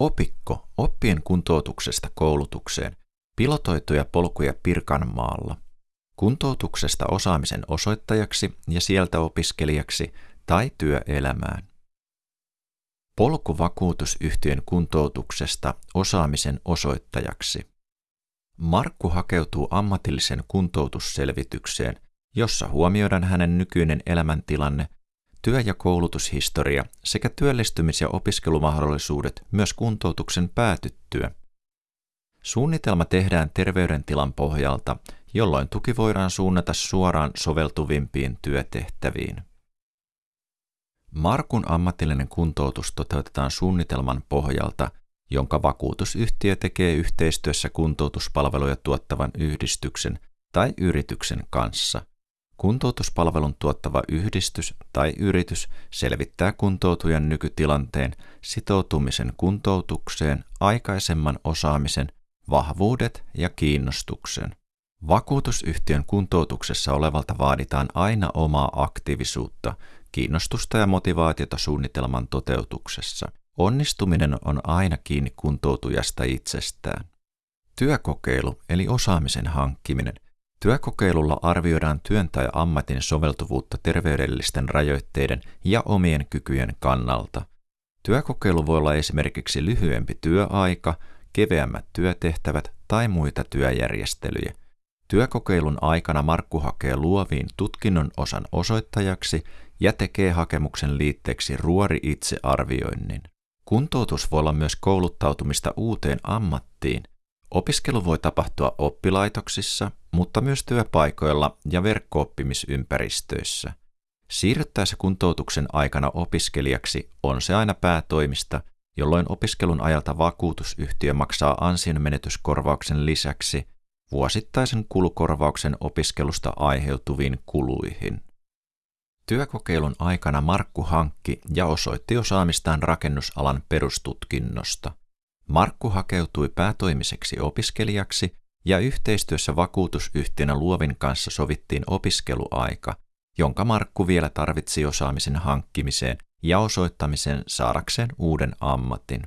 Opikko oppien kuntoutuksesta koulutukseen, pilotoituja polkuja Pirkanmaalla, kuntoutuksesta osaamisen osoittajaksi ja sieltä opiskelijaksi tai työelämään. Polkuvakuutusyhtiön kuntoutuksesta osaamisen osoittajaksi. Markku hakeutuu ammatillisen kuntoutusselvitykseen, jossa huomioidaan hänen nykyinen elämäntilanne, työ- ja koulutushistoria sekä työllistymis- ja opiskelumahdollisuudet myös kuntoutuksen päätyttyä. Suunnitelma tehdään terveydentilan pohjalta, jolloin tuki voidaan suunnata suoraan soveltuvimpiin työtehtäviin. Markun ammatillinen kuntoutus toteutetaan suunnitelman pohjalta, jonka vakuutusyhtiö tekee yhteistyössä kuntoutuspalveluja tuottavan yhdistyksen tai yrityksen kanssa. Kuntoutuspalvelun tuottava yhdistys tai yritys selvittää kuntoutujan nykytilanteen, sitoutumisen kuntoutukseen, aikaisemman osaamisen, vahvuudet ja kiinnostuksen. Vakuutusyhtiön kuntoutuksessa olevalta vaaditaan aina omaa aktiivisuutta, kiinnostusta ja motivaatiota suunnitelman toteutuksessa. Onnistuminen on aina kiinni kuntoutujasta itsestään. Työkokeilu eli osaamisen hankkiminen. Työkokeilulla arvioidaan työn tai ammatin soveltuvuutta terveydellisten rajoitteiden ja omien kykyjen kannalta. Työkokeilu voi olla esimerkiksi lyhyempi työaika, keveämmät työtehtävät tai muita työjärjestelyjä. Työkokeilun aikana Markku hakee luoviin tutkinnon osan osoittajaksi ja tekee hakemuksen liitteeksi ruori itsearvioinnin. Kuntoutus voi olla myös kouluttautumista uuteen ammattiin. Opiskelu voi tapahtua oppilaitoksissa, mutta myös työpaikoilla ja verkkooppimisympäristöissä. Siirryttäessä kuntoutuksen aikana opiskelijaksi on se aina päätoimista, jolloin opiskelun ajalta vakuutusyhtiö maksaa ansionmenetyskorvauksen lisäksi vuosittaisen kulukorvauksen opiskelusta aiheutuviin kuluihin. Työkokeilun aikana Markku hankki ja osoitti osaamistaan rakennusalan perustutkinnosta. Markku hakeutui päätoimiseksi opiskelijaksi ja yhteistyössä vakuutusyhtiönä Luovin kanssa sovittiin opiskeluaika, jonka Markku vielä tarvitsi osaamisen hankkimiseen ja osoittamisen saadakseen uuden ammatin.